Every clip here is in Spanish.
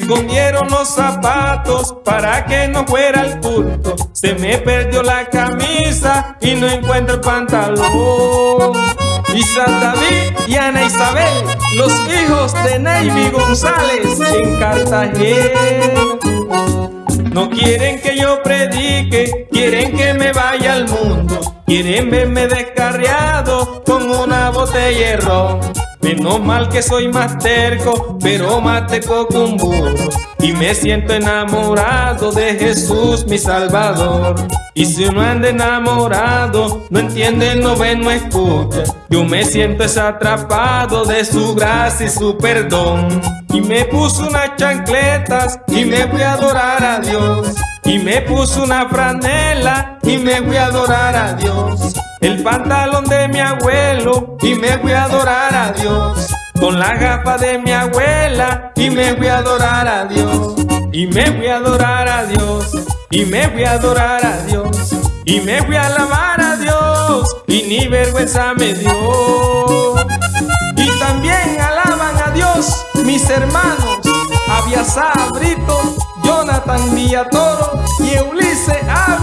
escondieron los zapatos para que no fuera el culto. Se me perdió la camisa y no encuentro el pantalón. Isa David y Ana Isabel, los hijos de Navy González en Cartagena. No quieren que yo predique, quieren que me vaya al mundo. Quieren verme descarriado con una botella de ron. Menos mal que soy más terco, pero más terco que un burro. Y me siento enamorado de Jesús mi Salvador. Y si uno anda enamorado, no entiende, no ve, no escucha. Yo me siento atrapado de su gracia y su perdón. Y me puso unas chancletas y me voy a adorar a Dios. Y me puso una franela y me voy a adorar a Dios. El pantalón de mi abuelo y me voy a adorar a Dios. Con la gafa de mi abuela y me voy a adorar a Dios. Y me voy a adorar a Dios. Y me voy a adorar a Dios. Y me voy a alabar a Dios. Y ni vergüenza me dio. Y también alaban a Dios mis hermanos. Abiasá Brito, Jonathan Villatoro y Ulises Ávila.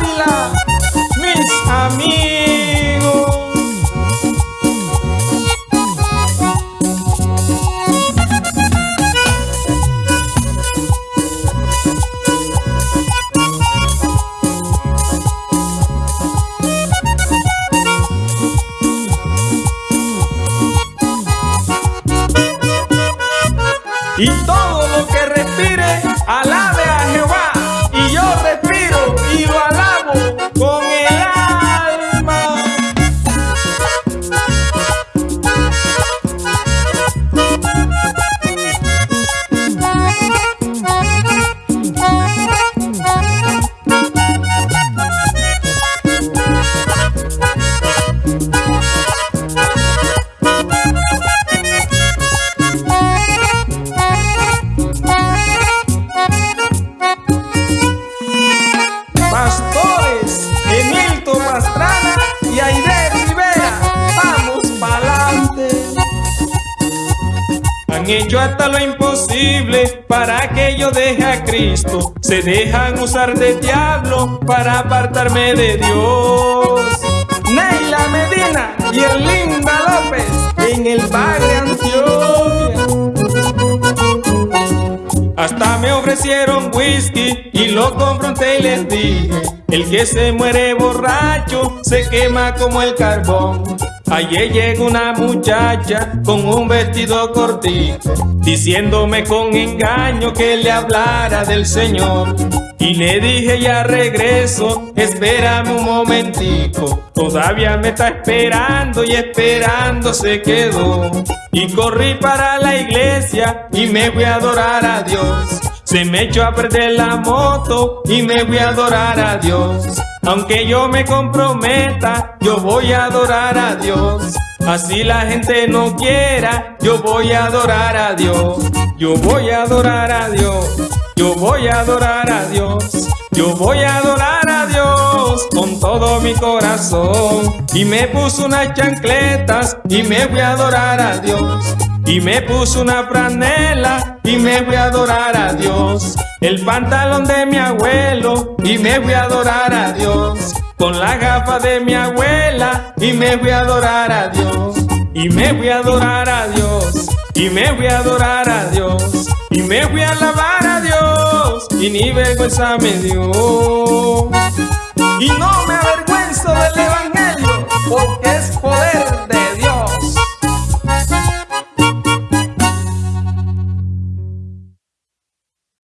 Y todo lo que respire, alabe a Han hecho hasta lo imposible para que yo deje a Cristo. Se dejan usar de diablo para apartarme de Dios. Neila Medina y Erlinda López en el barrio Antioquia. Hasta me ofrecieron whisky y lo confronté y les dije El que se muere borracho se quema como el carbón Ayer llegó una muchacha con un vestido cortito Diciéndome con engaño que le hablara del Señor. Y le dije ya regreso, espérame un momentico Todavía me está esperando y esperando se quedó. Y corrí para la iglesia y me voy a adorar a Dios. Se me echó a perder la moto y me voy a adorar a Dios. Aunque yo me comprometa, yo voy a adorar a Dios. Así la gente no quiera, yo voy a adorar a Dios. Yo voy a adorar a Dios. Yo voy a adorar a Dios. Yo voy a adorar a Dios con todo mi corazón. Y me puso unas chancletas y me voy a adorar a Dios. Y me puso una franela y me voy a adorar a Dios el pantalón de mi abuelo y me voy a adorar a Dios. Con la gafa de mi abuela y me voy a adorar a Dios. Y me voy a adorar a Dios. Y me voy a adorar a Dios. Y me voy a alabar a Dios. Y ni vergüenza me dio. Y no me avergüenzo de levantar.